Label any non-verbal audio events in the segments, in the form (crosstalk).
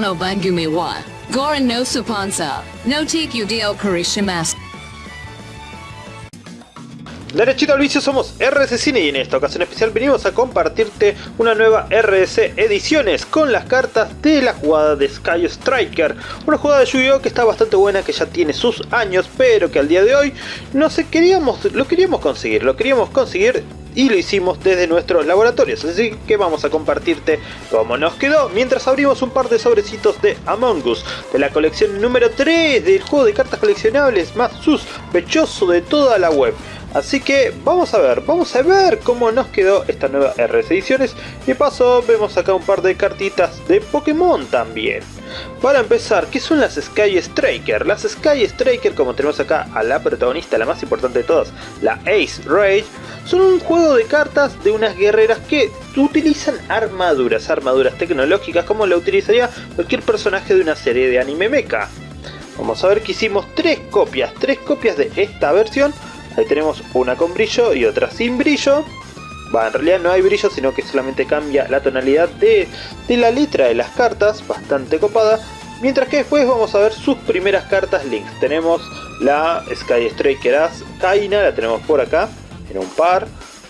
No Bangumi wa Goran no no vicio somos RS Cine y en esta ocasión especial venimos a compartirte una nueva RS Ediciones con las cartas de la jugada de Sky Striker. Una jugada de Yu-Gi-Oh que está bastante buena, que ya tiene sus años, pero que al día de hoy no sé, queríamos, lo queríamos conseguir, lo queríamos conseguir y lo hicimos desde nuestros laboratorios, así que vamos a compartirte cómo nos quedó mientras abrimos un par de sobrecitos de Among Us de la colección número 3 del juego de cartas coleccionables más sospechoso de toda la web. Así que vamos a ver, vamos a ver cómo nos quedó esta nueva RS Ediciones. Y de paso vemos acá un par de cartitas de Pokémon también. Para empezar, ¿qué son las Sky Striker? Las Sky Striker, como tenemos acá a la protagonista, la más importante de todas, la Ace Rage, son un juego de cartas de unas guerreras que utilizan armaduras, armaduras tecnológicas como la utilizaría cualquier personaje de una serie de anime mecha. Vamos a ver que hicimos tres copias, tres copias de esta versión Ahí tenemos una con brillo y otra sin brillo. Va, en realidad no hay brillo, sino que solamente cambia la tonalidad de, la letra de las cartas, bastante copada. Mientras que después vamos a ver sus primeras cartas links. Tenemos la Sky Striker Kaina, la tenemos por acá, un par.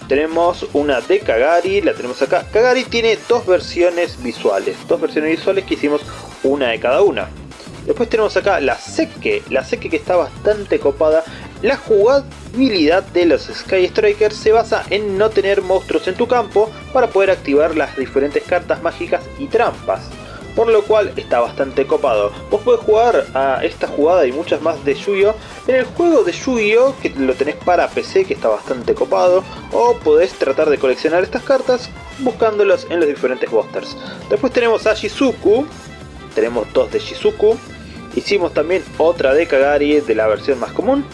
Tenemos una de Kagari, la tenemos acá. Kagari tiene dos versiones visuales, dos versiones visuales que hicimos una de cada una. Después tenemos acá la Seke, la Seke que está bastante copada la jugabilidad de los Sky Strikers se basa en no tener monstruos en tu campo para poder activar las diferentes cartas mágicas y trampas. Por lo cual está bastante copado. Vos podés jugar a esta jugada y muchas más de Yu-Gi-Oh! en el juego de Yu-Gi-Oh! que lo tenés para PC que está bastante copado. O podés tratar de coleccionar estas cartas buscándolas en los diferentes busters. Después tenemos a Shizuku. Tenemos dos de Shizuku. Hicimos también otra de Kagari de la versión más común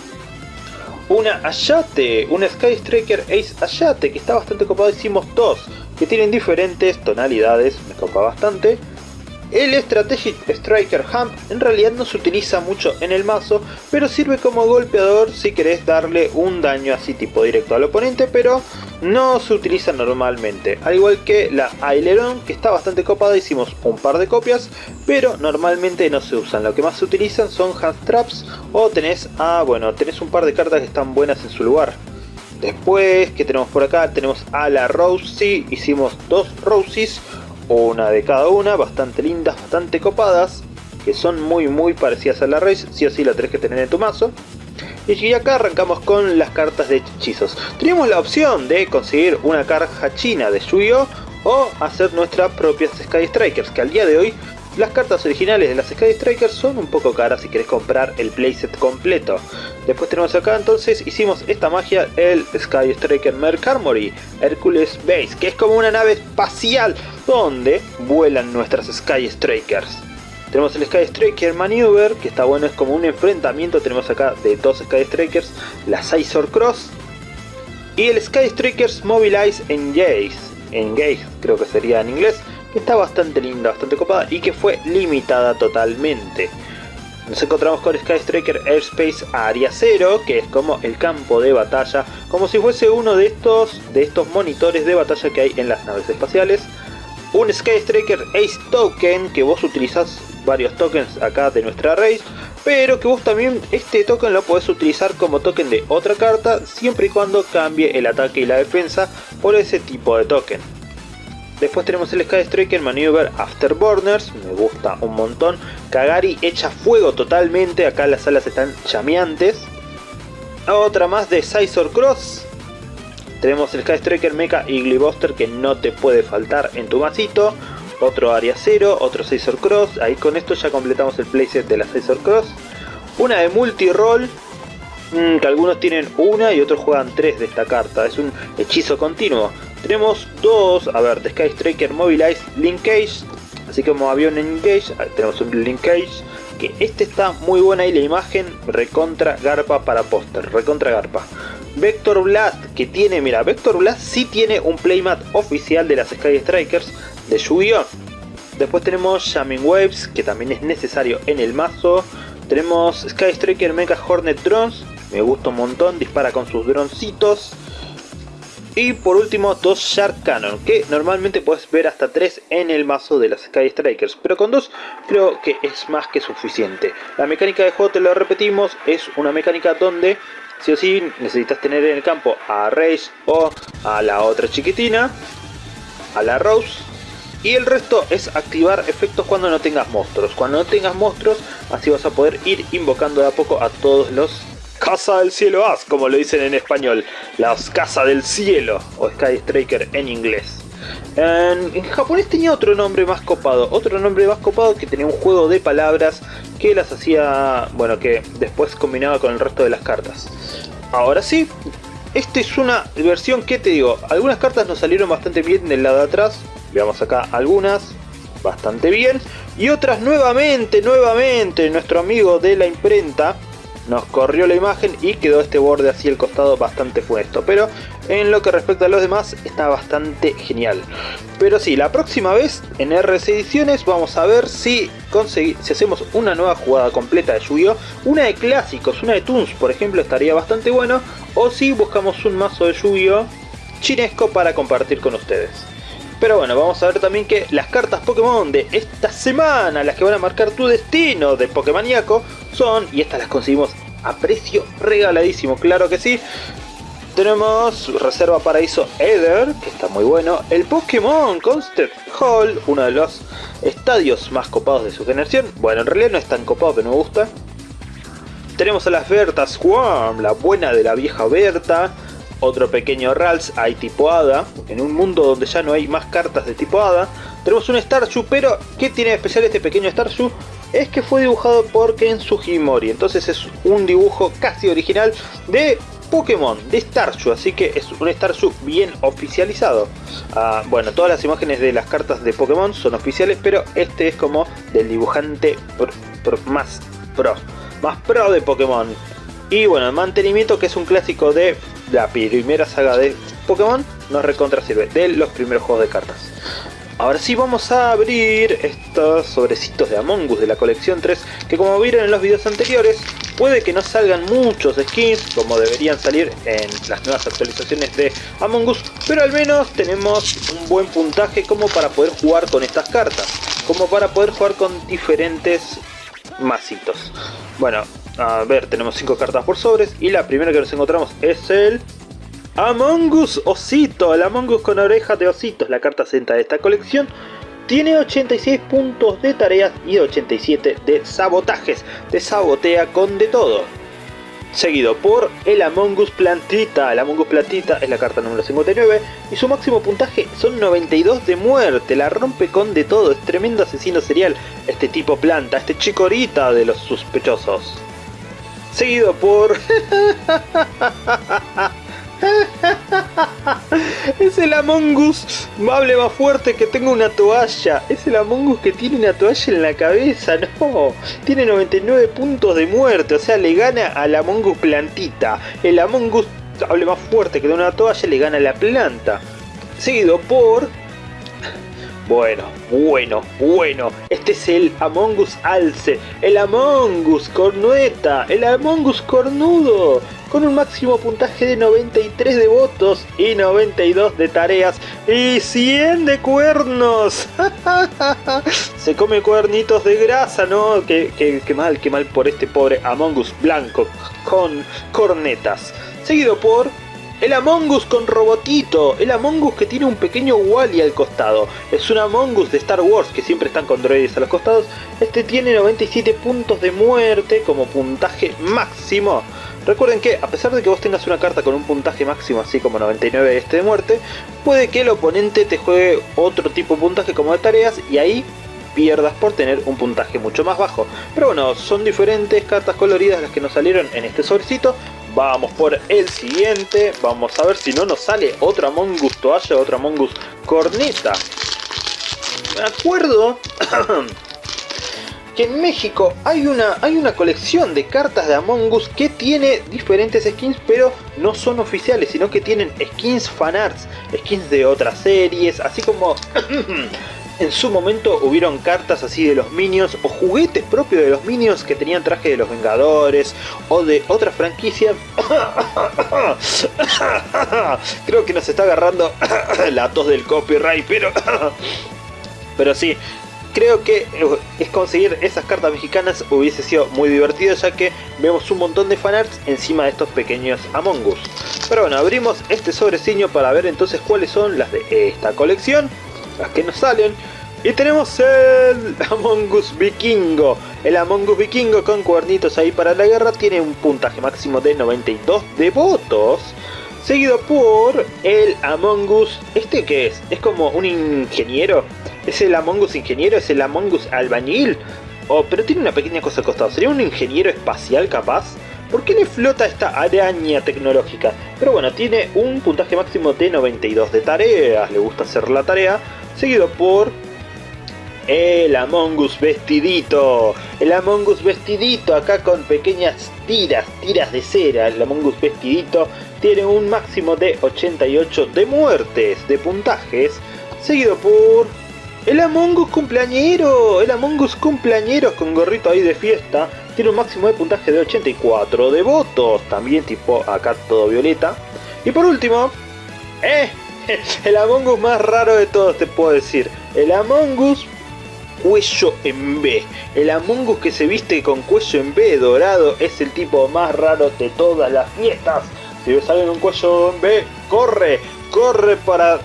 una Ayate, una Sky Striker Ace Ayate, que está bastante copado, hicimos dos, que tienen diferentes tonalidades, me copa bastante. El Strategic Striker Hump en realidad no se utiliza mucho en el mazo, pero sirve como golpeador si querés darle un daño así tipo directo al oponente, pero no se utiliza normalmente. Al igual que la Aileron, que está bastante copada, hicimos un par de copias, pero normalmente no se usan. Lo que más se utilizan son hand traps o tenés, ah, bueno, tenés un par de cartas que están buenas en su lugar. Después, que tenemos por acá? Tenemos a la Rosie, hicimos dos Rosies, una de cada una, bastante lindas, bastante copadas, que son muy muy parecidas a la Race, sí o sí la tenés que tener en tu mazo. Y acá arrancamos con las cartas de hechizos. Teníamos la opción de conseguir una carta china de yu o hacer nuestras propias Sky Strikers, que al día de hoy las cartas originales de las Sky Strikers son un poco caras si querés comprar el playset completo. Después tenemos acá entonces, hicimos esta magia, el Sky Striker Mercarmory Hercules Base, que es como una nave espacial donde vuelan nuestras Sky Strikers. Tenemos el Sky Striker Maneuver, que está bueno, es como un enfrentamiento, tenemos acá de dos Sky Strikers, la Scizor Cross y el Sky Strikers Mobilize Engage, Engage creo que sería en inglés, que está bastante linda, bastante copada y que fue limitada totalmente. Nos encontramos con Sky Striker Airspace Area 0, que es como el campo de batalla, como si fuese uno de estos, de estos monitores de batalla que hay en las naves espaciales. Un Sky Striker Ace Token, que vos utilizás varios tokens acá de nuestra race, pero que vos también este token lo podés utilizar como token de otra carta, siempre y cuando cambie el ataque y la defensa por ese tipo de token. Después tenemos el Sky Striker Maneuver Afterburners, me gusta un montón. Kagari echa fuego totalmente, acá las alas están llameantes. Otra más de Scizor Cross. Tenemos el Sky Striker Mecha Eagle Buster que no te puede faltar en tu masito. Otro Area 0, otro Scizor Cross. Ahí con esto ya completamos el playset de la Scizor Cross. Una de multi-roll, mm, que algunos tienen una y otros juegan tres de esta carta. Es un hechizo continuo. Tenemos dos, a ver, de Sky Striker Mobilize Linkage, así como avión Engage, tenemos un Linkage, que este está muy buena y la imagen recontra garpa para póster, recontra garpa. Vector Blast, que tiene, mira, Vector Blast sí tiene un playmat oficial de las Sky Strikers de Yu-Gi-Oh! Después tenemos Jamming Waves, que también es necesario en el mazo. Tenemos Sky Striker Mecha Hornet Drones, me gusta un montón, dispara con sus droncitos. Y por último, dos Shark Cannon, que normalmente puedes ver hasta tres en el mazo de las Sky Strikers, pero con dos creo que es más que suficiente. La mecánica de juego, lo repetimos, es una mecánica donde sí o sí necesitas tener en el campo a Rage o a la otra chiquitina, a la Rose, y el resto es activar efectos cuando no tengas monstruos. Cuando no tengas monstruos, así vas a poder ir invocando de a poco a todos los Casa del Cielo As, como lo dicen en español. Las Casa del Cielo, o Sky Striker en inglés. En, japonés tenía otro nombre más copado, otro nombre más copado que tenía un juego de palabras que las hacía, bueno, que después combinaba con el resto de las cartas. Ahora sí, esta es una versión que te digo, algunas cartas nos salieron bastante bien del lado de atrás, veamos acá algunas, bastante bien, y otras nuevamente, nuevamente, nuestro amigo de la imprenta, nos corrió la imagen y quedó este borde así al costado bastante funesto. Pero en lo que respecta a los demás está bastante genial. Pero sí, la próxima vez en RS Ediciones vamos a ver si, si hacemos una nueva jugada completa de Yu-Gi-Oh! Una de clásicos, una de Toons por ejemplo estaría bastante bueno. O si buscamos un mazo de Yu-Gi-Oh! chinesco para compartir con ustedes. Pero bueno, vamos a ver también que las cartas Pokémon de esta semana, las que van a marcar tu destino de Pokémoníaco, son, y estas las conseguimos a precio regaladísimo, claro que sí. Tenemos Reserva Paraíso Eder, que está muy bueno. El Pokémon Concert Hall, uno de los estadios más copados de su generación. Bueno, en realidad no es tan copado, pero me gusta. Tenemos a las Berta Swarm, la buena de la vieja Berta otro pequeño Rals, hay tipo Hada, en un mundo donde ya no hay más cartas de tipo Hada. Tenemos un Starshu, pero ¿qué tiene de especial este pequeño Starshu? Es que fue dibujado por Ken Sugimori, entonces es un dibujo casi original de Pokémon, de Starshu, así que es un Starshu bien oficializado. Ah, bueno, todas las imágenes de las cartas de Pokémon son oficiales, pero este es como del dibujante más pro, más pro de Pokémon. Y bueno, el mantenimiento que es un clásico de la primera saga de Pokémon nos recontra sirve, de los primeros juegos de cartas. Ahora sí vamos a abrir estos sobrecitos de Among Us de la colección 3, que como vieron en los videos anteriores, puede que no salgan muchos skins, como deberían salir en las nuevas actualizaciones de Among Us, pero al menos tenemos un buen puntaje como para poder jugar con estas cartas, como para poder jugar con diferentes masitos. Bueno, a ver, tenemos 5 cartas por sobres y la primera que nos encontramos es el Among Us Osito, el Among Us con orejas de ositos, la carta 60 de esta colección. Tiene 86 puntos de tareas y 87 de sabotajes, te sabotea con de todo. Seguido por el Among Us Plantita, el Among Us Plantita es la carta número 59 y su máximo puntaje son 92 de muerte, la rompe con de todo, es tremendo asesino serial, este tipo planta, este chicorita de los sospechosos. Seguido por... (laughs) es el Among Us, hable más fuerte que tengo una toalla. Es el Among Us que tiene una toalla en la cabeza, (laughs) no. Tiene 99 puntos de muerte, o sea, le gana al Among Us plantita. El Among Us, hable más fuerte que de una toalla, le gana a la planta. Seguido por bueno, bueno, bueno. Este es el Among Us Alce, el Among Us Cornueta, el Among Us Cornudo, con un máximo puntaje de 93 de votos y 92 de tareas y 100 de cuernos. (laughs) Se come cuernitos de grasa, ¿no? Qué, mal, qué mal por este pobre Among Us blanco con cornetas. Seguido por el Among Us con robotito, el Among Us que tiene un pequeño Wally al costado. Es un Among Us de Star Wars que siempre están con droides a los costados. Este tiene 97 puntos de muerte como puntaje máximo. Recuerden que a pesar de que vos tengas una carta con un puntaje máximo así como 99 este de muerte, puede que el oponente te juegue otro tipo de puntaje como de tareas y ahí pierdas por tener un puntaje mucho más bajo. Pero bueno, son diferentes cartas coloridas las que nos salieron en este sobrecito. Vamos por el siguiente. Vamos a ver si no nos sale otra Mongus toalla, otra Mongus corneta. Me acuerdo (clears throat) que en México hay una, hay una colección de cartas de Among Us que tiene diferentes skins, pero no son oficiales, sino que tienen skins fanarts, skins de otras series, así como (clears throat) en su momento hubieron cartas así de los Minions o juguetes propios de los Minions que tenían traje de los Vengadores o de otras franquicias. (coughs) Creo que nos está agarrando (coughs) la tos del copyright, pero... (coughs) pero sí, creo que eh, es conseguir esas cartas mexicanas hubiese sido muy divertido ya que vemos un montón de fanarts encima de estos pequeños Among Us. Pero bueno, abrimos este sobreciño para ver entonces cuáles son las de esta colección, las que nos salen. Y tenemos el Among Us Vikingo. El Among Us Vikingo con cuernitos ahí para la guerra tiene un puntaje máximo de 92 de votos. Seguido por el Among Us, ¿este qué es? Es como un ingeniero ¿Es el Among Us ingeniero? ¿Es el Among Us albañil? Oh, pero tiene una pequeña cosa al costado. ¿Sería un ingeniero espacial capaz? ¿Por qué le flota esta araña tecnológica? Pero bueno, tiene un puntaje máximo de 92 de tareas. Le gusta hacer la tarea. Seguido por el Among Us vestidito. El Among Us vestidito acá con pequeñas tiras, tiras de cera. El Among Us vestidito tiene un máximo de 88 de muertes, de puntajes. Seguido por el Among Us cumpleañero, el Among Us con gorrito ahí de fiesta, tiene un máximo de puntaje de 84 de votos, también tipo acá todo violeta. Y por último, eh, (laughs) el Among Us más raro de todos te puedo decir, el Among Us cuello en B. El Among Us que se viste con cuello en B dorado es el tipo más raro de todas las fiestas. Si ves alguien un cuello en B, corre, corre para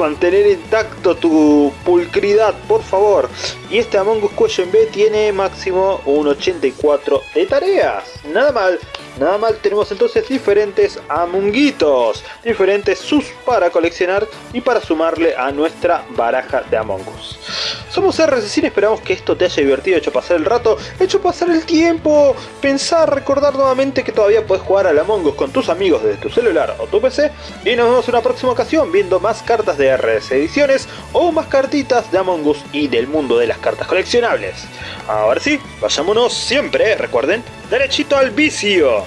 mantener intacto tu pulcridad, por favor. Y este Among Us en B tiene máximo un 84 de tareas. Nada mal. Nada mal, tenemos entonces diferentes amunguitos, diferentes sus para coleccionar y para sumarle a nuestra baraja de Among Us. Somos RCC y esperamos que esto te haya divertido, hecho pasar el rato, hecho pasar el tiempo, pensar, recordar nuevamente que todavía puedes jugar al Among Us con tus amigos desde tu celular o tu PC y nos vemos en una próxima ocasión viendo más cartas de RS Ediciones o más cartitas de Among Us y del mundo de las cartas coleccionables. Ahora sí, vayámonos siempre, recuerden, derechito al vicio.